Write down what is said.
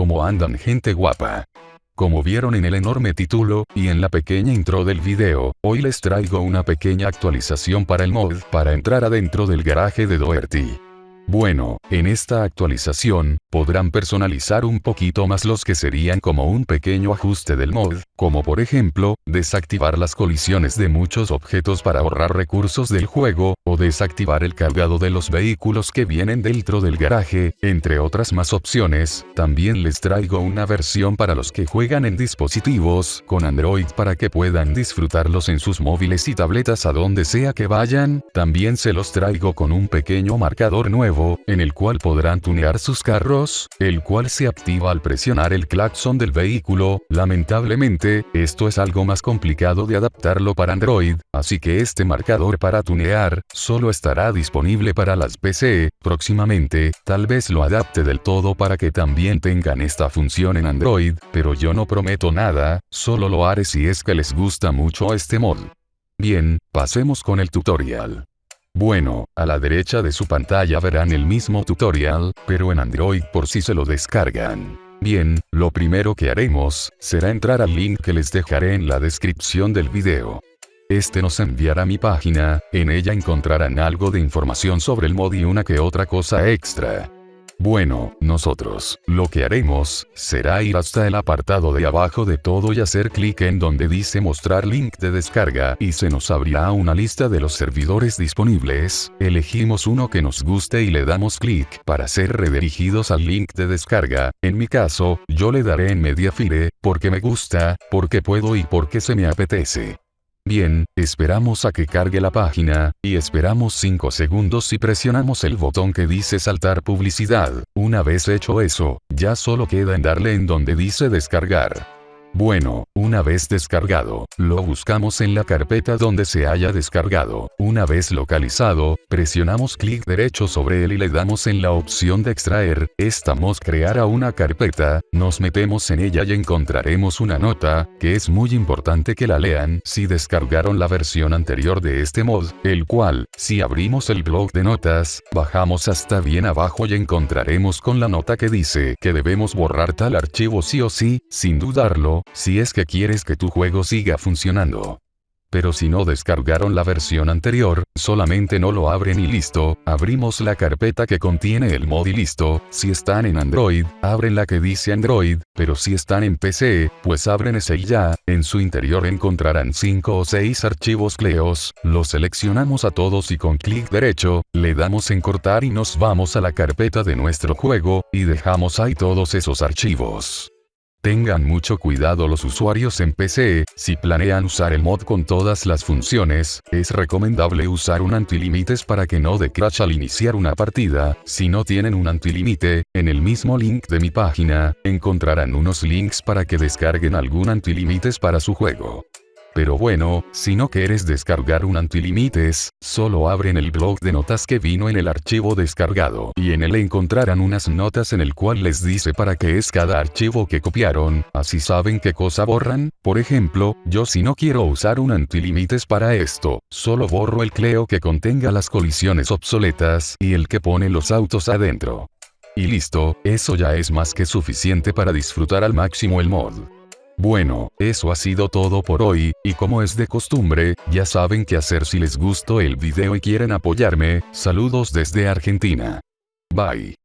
¿Cómo andan gente guapa? Como vieron en el enorme título, y en la pequeña intro del video, hoy les traigo una pequeña actualización para el mod para entrar adentro del garaje de Doherty. Bueno, en esta actualización, podrán personalizar un poquito más los que serían como un pequeño ajuste del mod, como por ejemplo, desactivar las colisiones de muchos objetos para ahorrar recursos del juego, o desactivar el cargado de los vehículos que vienen dentro del garaje, entre otras más opciones, también les traigo una versión para los que juegan en dispositivos con Android para que puedan disfrutarlos en sus móviles y tabletas a donde sea que vayan, también se los traigo con un pequeño marcador nuevo en el cual podrán tunear sus carros, el cual se activa al presionar el claxon del vehículo, lamentablemente, esto es algo más complicado de adaptarlo para Android, así que este marcador para tunear, solo estará disponible para las PC, próximamente, tal vez lo adapte del todo para que también tengan esta función en Android, pero yo no prometo nada, solo lo haré si es que les gusta mucho este mod. Bien, pasemos con el tutorial. Bueno, a la derecha de su pantalla verán el mismo tutorial, pero en Android por si se lo descargan. Bien, lo primero que haremos, será entrar al link que les dejaré en la descripción del video. Este nos enviará mi página, en ella encontrarán algo de información sobre el mod y una que otra cosa extra. Bueno, nosotros, lo que haremos, será ir hasta el apartado de abajo de todo y hacer clic en donde dice mostrar link de descarga y se nos abrirá una lista de los servidores disponibles, elegimos uno que nos guste y le damos clic para ser redirigidos al link de descarga, en mi caso, yo le daré en Mediafire, porque me gusta, porque puedo y porque se me apetece. Bien, esperamos a que cargue la página, y esperamos 5 segundos y presionamos el botón que dice saltar publicidad. Una vez hecho eso, ya solo queda en darle en donde dice descargar. Bueno, una vez descargado, lo buscamos en la carpeta donde se haya descargado. Una vez localizado, presionamos clic derecho sobre él y le damos en la opción de extraer. Estamos creará una carpeta, nos metemos en ella y encontraremos una nota, que es muy importante que la lean si descargaron la versión anterior de este mod, el cual, si abrimos el blog de notas, bajamos hasta bien abajo y encontraremos con la nota que dice que debemos borrar tal archivo sí o sí, sin dudarlo, si es que quieres que tu juego siga funcionando. Pero si no descargaron la versión anterior, solamente no lo abren y listo, abrimos la carpeta que contiene el mod y listo, si están en Android, abren la que dice Android, pero si están en PC, pues abren ese y ya, en su interior encontrarán 5 o 6 archivos cleos, los seleccionamos a todos y con clic derecho, le damos en cortar y nos vamos a la carpeta de nuestro juego, y dejamos ahí todos esos archivos. Tengan mucho cuidado los usuarios en PC, si planean usar el mod con todas las funciones, es recomendable usar un antilímites para que no de crash al iniciar una partida, si no tienen un antilímite, en el mismo link de mi página, encontrarán unos links para que descarguen algún antilímites para su juego. Pero bueno, si no quieres descargar un antilímites, solo abren el blog de notas que vino en el archivo descargado y en él encontrarán unas notas en el cual les dice para qué es cada archivo que copiaron, así saben qué cosa borran, por ejemplo, yo si no quiero usar un antilímites para esto, solo borro el cleo que contenga las colisiones obsoletas y el que pone los autos adentro. Y listo, eso ya es más que suficiente para disfrutar al máximo el mod. Bueno, eso ha sido todo por hoy, y como es de costumbre, ya saben qué hacer si les gustó el video y quieren apoyarme, saludos desde Argentina. Bye.